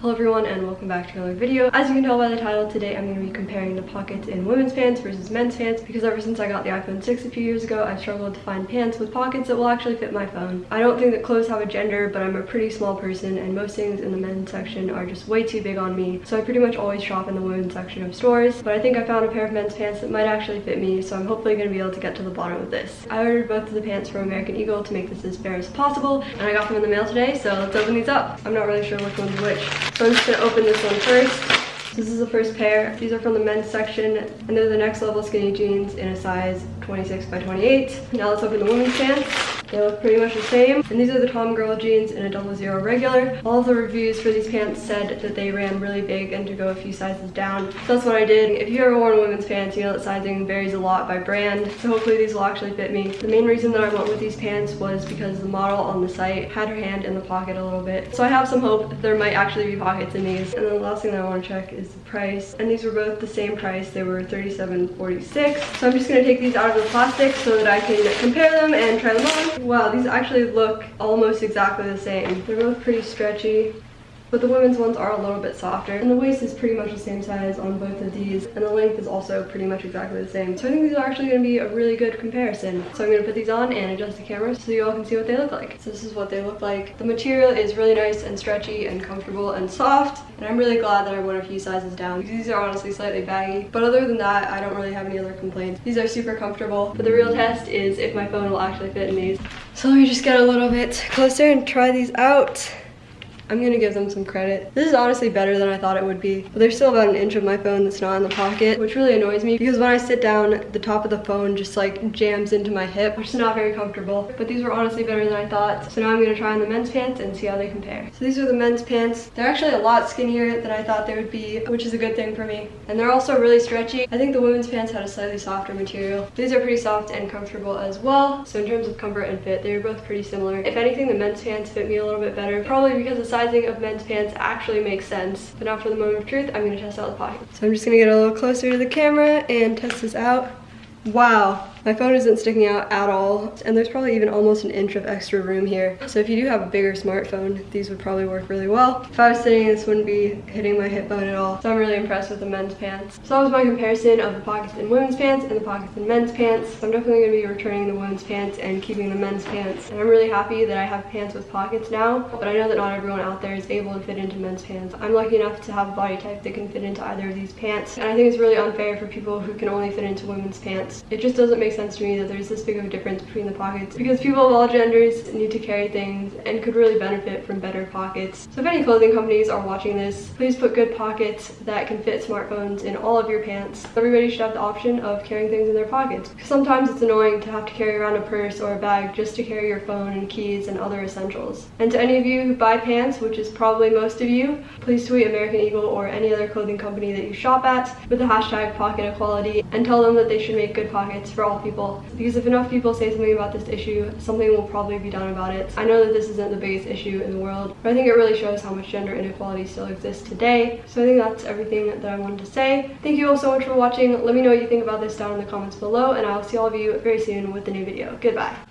Hello everyone and welcome back to another video. As you can tell by the title, today I'm going to be comparing the pockets in women's pants versus men's pants because ever since I got the iPhone 6 a few years ago, I've struggled to find pants with pockets that will actually fit my phone. I don't think that clothes have a gender, but I'm a pretty small person and most things in the men's section are just way too big on me, so I pretty much always shop in the women's section of stores. But I think I found a pair of men's pants that might actually fit me, so I'm hopefully going to be able to get to the bottom of this. I ordered both of the pants from American Eagle to make this as fair as possible, and I got them in the mail today, so let's open these up. I'm not really sure which one's which. So I'm just to open this one first. This is the first pair. These are from the men's section and they're the next level skinny jeans in a size 26 by 28. Now let's open the women's pants. They look pretty much the same. And these are the Tomgirl jeans in a double zero regular. All the reviews for these pants said that they ran really big and to go a few sizes down. So that's what I did. If you ever worn women's pants, you know that sizing varies a lot by brand. So hopefully these will actually fit me. The main reason that I went with these pants was because the model on the site had her hand in the pocket a little bit. So I have some hope that there might actually be pockets in these. And then the last thing that I want to check is the price. And these were both the same price. They were $37.46. So I'm just going to take these out of the plastic so that I can compare them and try them on. Wow, these actually look almost exactly the same. They're both pretty stretchy but the women's ones are a little bit softer and the waist is pretty much the same size on both of these and the length is also pretty much exactly the same. So i think these are actually going to be a really good comparison. So i'm going to put these on and adjust the camera so you all can see what they look like. So this is what they look like. The material is really nice and stretchy and comfortable and soft and i'm really glad that i went a few sizes down. These are honestly slightly baggy but other than that i don't really have any other complaints. These are super comfortable but the real test is if my phone will actually fit in these. So let me just get a little bit closer and try these out I'm gonna give them some credit. This is honestly better than I thought it would be. But there's still about an inch of my phone that's not in the pocket, which really annoys me because when I sit down, the top of the phone just like jams into my hip, which is not very comfortable. But these were honestly better than I thought. So now I'm gonna try on the men's pants and see how they compare. So these are the men's pants. They're actually a lot skinnier than I thought they would be, which is a good thing for me. And they're also really stretchy. I think the women's pants had a slightly softer material. These are pretty soft and comfortable as well. So in terms of comfort and fit, they're both pretty similar. If anything, the men's pants fit me a little bit better, probably because the sizing of men's pants actually makes sense. But now for the moment of truth, I'm gonna test out the pocket. So I'm just gonna get a little closer to the camera and test this out. Wow, my phone isn't sticking out at all, and there's probably even almost an inch of extra room here. So if you do have a bigger smartphone, these would probably work really well. If I was sitting, this wouldn't be hitting my hip bone at all. So I'm really impressed with the men's pants. So that was my comparison of the pockets in women's pants and the pockets in men's pants. I'm definitely gonna be returning the women's pants and keeping the men's pants. And I'm really happy that I have pants with pockets now, but I know that not everyone out there is able to fit into men's pants. I'm lucky enough to have a body type that can fit into either of these pants. And I think it's really unfair for people who can only fit into women's pants. It just doesn't make make sense to me that there's this big of a difference between the pockets because people of all genders need to carry things and could really benefit from better pockets. So if any clothing companies are watching this, please put good pockets that can fit smartphones in all of your pants. Everybody should have the option of carrying things in their pockets. Sometimes it's annoying to have to carry around a purse or a bag just to carry your phone and keys and other essentials. And to any of you who buy pants, which is probably most of you, please tweet American Eagle or any other clothing company that you shop at with the hashtag pocket equality and tell them that they should make good pockets for all people. Because if enough people say something about this issue something will probably be done about it. I know that this isn't the biggest issue in the world but i think it really shows how much gender inequality still exists today. So i think that's everything that i wanted to say. Thank you all so much for watching. Let me know what you think about this down in the comments below and i'll see all of you very soon with a new video. Goodbye